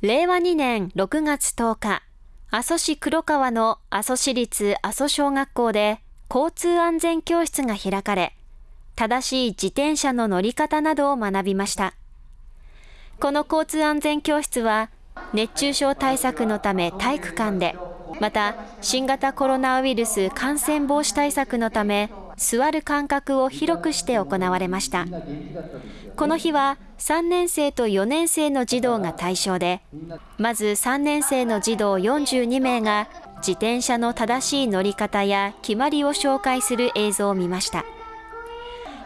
令和2年6月10日、阿蘇市黒川の阿蘇市立阿蘇小学校で交通安全教室が開かれ、正しい自転車の乗り方などを学びました。この交通安全教室は、熱中症対策のため体育館で、また新型コロナウイルス感染防止対策のため座る間隔を広くして行われました。この日は3年生と4年生の児童が対象でまず3年生の児童42名が自転車の正しい乗り方や決まりを紹介する映像を見ました。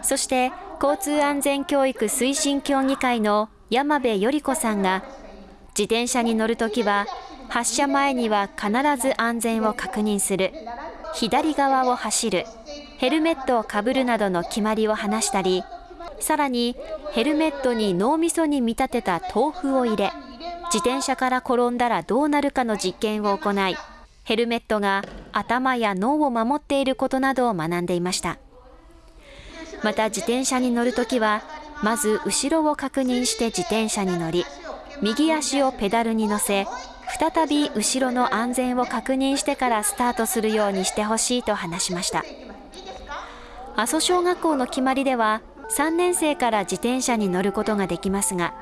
そして交通安全教育推進協議会の山部より子さんが自転車に乗るときは発車前には必ず安全を確認する。左側を走る。ヘルメットをかぶるなどの決まりを話したりさらにヘルメットに脳みそに見立てた豆腐を入れ自転車から転んだらどうなるかの実験を行いヘルメットが頭や脳を守っていることなどを学んでいました。また自転車に乗るときはまず後ろを確認して自転車に乗り右足をペダルに乗せ再び後ろの安全を確認してからスタートするようにしてほしいと話しました。阿蘇小学校の決まりでは3年生から自転車に乗ることができますが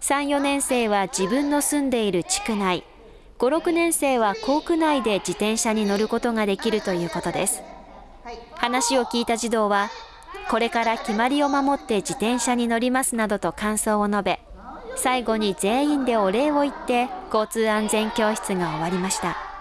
3、4年生は自分の住んでいる地区内5、6年生は校区内で自転車に乗ることができるということです。話を聞いた児童はこれから決まりを守って自転車に乗りますなどと感想を述べ最後に全員でお礼を言って交通安全教室が終わりました。